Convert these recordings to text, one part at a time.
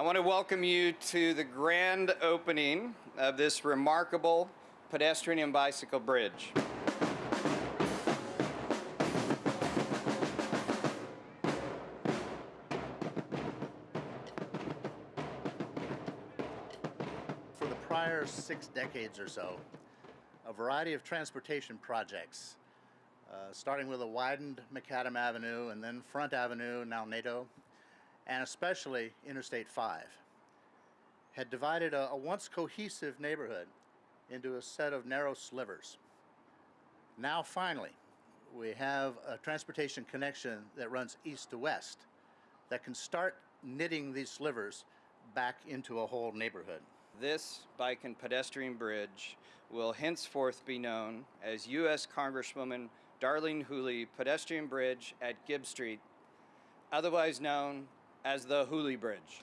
I want to welcome you to the grand opening of this remarkable pedestrian and bicycle bridge. For the prior six decades or so, a variety of transportation projects, uh, starting with a widened Macadam Avenue and then Front Avenue, now Naito, and especially Interstate 5, had divided a, a once cohesive neighborhood into a set of narrow slivers. Now, finally, we have a transportation connection that runs east to west that can start knitting these slivers back into a whole neighborhood. This bike and pedestrian bridge will henceforth be known as U.S. Congresswoman Darlene Hooley Pedestrian Bridge at Gibbs Street, otherwise known as the Hooley Bridge.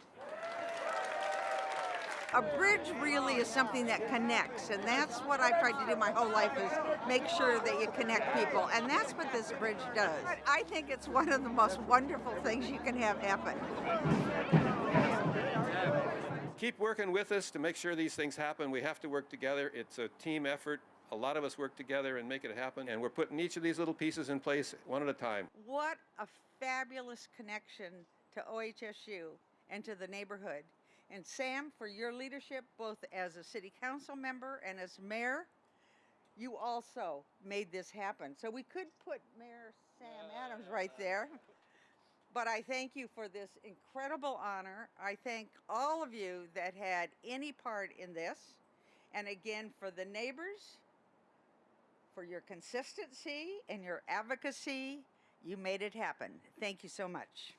A bridge really is something that connects, and that's what I've tried to do my whole life is make sure that you connect people, and that's what this bridge does. I think it's one of the most wonderful things you can have happen. keep working with us to make sure these things happen. We have to work together. It's a team effort. A lot of us work together and make it happen. And we're putting each of these little pieces in place one at a time. What a fabulous connection to OHSU and to the neighborhood. And Sam, for your leadership, both as a city council member and as mayor, you also made this happen. So we could put Mayor Sam Adams right there. But I thank you for this incredible honor. I thank all of you that had any part in this. And again, for the neighbors, for your consistency and your advocacy, you made it happen. Thank you so much.